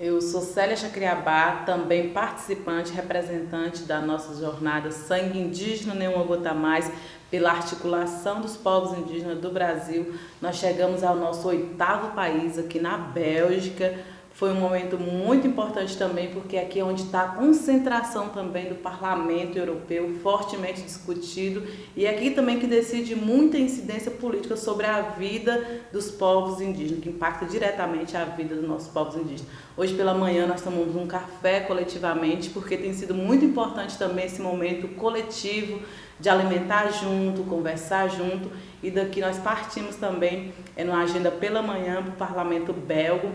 Eu sou Célia Chacriabá, também participante, representante da nossa jornada Sangue Indígena Nenhuma Gota Mais, pela articulação dos povos indígenas do Brasil. Nós chegamos ao nosso oitavo país, aqui na Bélgica, foi um momento muito importante também, porque aqui é onde está a concentração também do Parlamento Europeu, fortemente discutido, e é aqui também que decide muita incidência política sobre a vida dos povos indígenas, que impacta diretamente a vida dos nossos povos indígenas. Hoje pela manhã nós tomamos um café coletivamente, porque tem sido muito importante também esse momento coletivo de alimentar junto, conversar junto, e daqui nós partimos também é, numa agenda pela manhã para o Parlamento Belgo,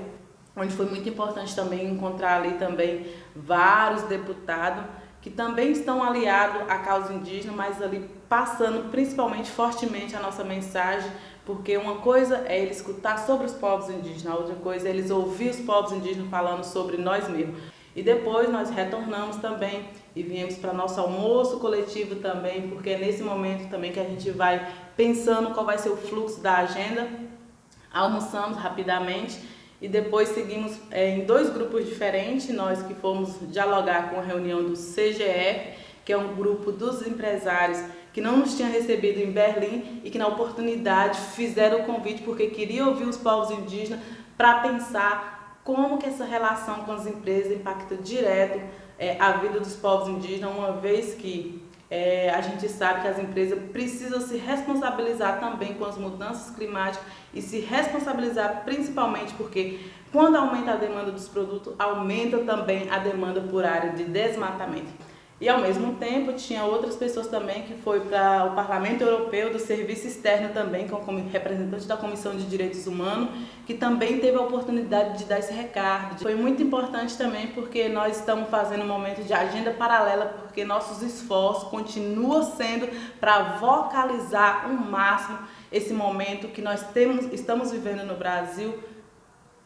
onde foi muito importante também encontrar ali também vários deputados que também estão aliados à causa indígena, mas ali passando principalmente fortemente a nossa mensagem, porque uma coisa é ele escutar sobre os povos indígenas, outra coisa é eles ouvir os povos indígenas falando sobre nós mesmos. E depois nós retornamos também e viemos para nosso almoço coletivo também, porque é nesse momento também que a gente vai pensando qual vai ser o fluxo da agenda. Almoçamos rapidamente e depois seguimos é, em dois grupos diferentes, nós que fomos dialogar com a reunião do CGF, que é um grupo dos empresários que não nos tinha recebido em Berlim e que na oportunidade fizeram o convite porque queriam ouvir os povos indígenas para pensar como que essa relação com as empresas impacta direto é, a vida dos povos indígenas, uma vez que é, a gente sabe que as empresas precisam se responsabilizar também com as mudanças climáticas e se responsabilizar principalmente porque quando aumenta a demanda dos produtos, aumenta também a demanda por área de desmatamento. E ao mesmo tempo tinha outras pessoas também que foi para o Parlamento Europeu do Serviço Externo também, como representante da Comissão de Direitos Humanos, que também teve a oportunidade de dar esse recado. Foi muito importante também porque nós estamos fazendo um momento de agenda paralela, porque nossos esforços continuam sendo para vocalizar o máximo esse momento que nós temos, estamos vivendo no Brasil,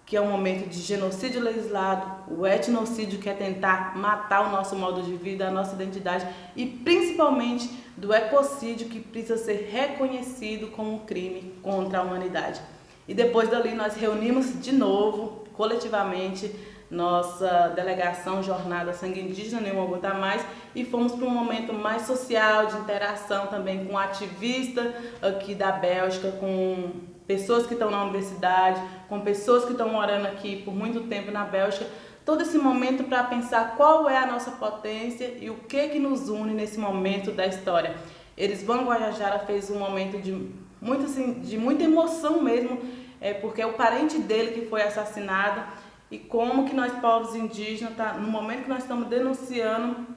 que é um momento de genocídio legislado, o etnocídio que é tentar matar o nosso modo de vida, a nossa identidade e principalmente do ecocídio que precisa ser reconhecido como um crime contra a humanidade. E depois dali nós reunimos de novo, coletivamente, nossa delegação Jornada Sangue Indígena Nenhuma Gota Mais e fomos para um momento mais social, de interação também com ativista aqui da Bélgica, com pessoas que estão na universidade, com pessoas que estão morando aqui por muito tempo na Bélgica, todo esse momento para pensar qual é a nossa potência e o que que nos une nesse momento da história. Eles Van Guajajara fez um momento de, muito, assim, de muita emoção mesmo, é, porque é o parente dele que foi assassinado e como que nós povos indígenas, tá, no momento que nós estamos denunciando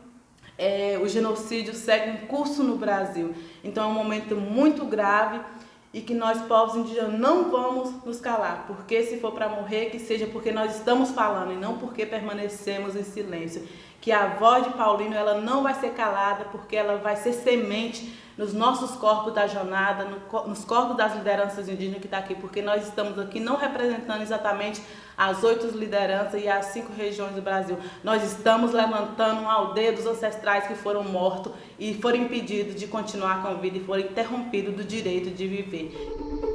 é, o genocídio segue em curso no Brasil. Então é um momento muito grave e que nós, povos indígenas, não vamos nos calar, porque se for para morrer, que seja porque nós estamos falando e não porque permanecemos em silêncio. Que a voz de Paulino ela não vai ser calada, porque ela vai ser semente nos nossos corpos da jornada, no, nos corpos das lideranças indígenas que estão tá aqui, porque nós estamos aqui não representando exatamente as oito lideranças e as cinco regiões do Brasil. Nós estamos levantando uma aldeia dos ancestrais que foram mortos e foram impedidos de continuar com a vida e foram interrompidos do direito de viver.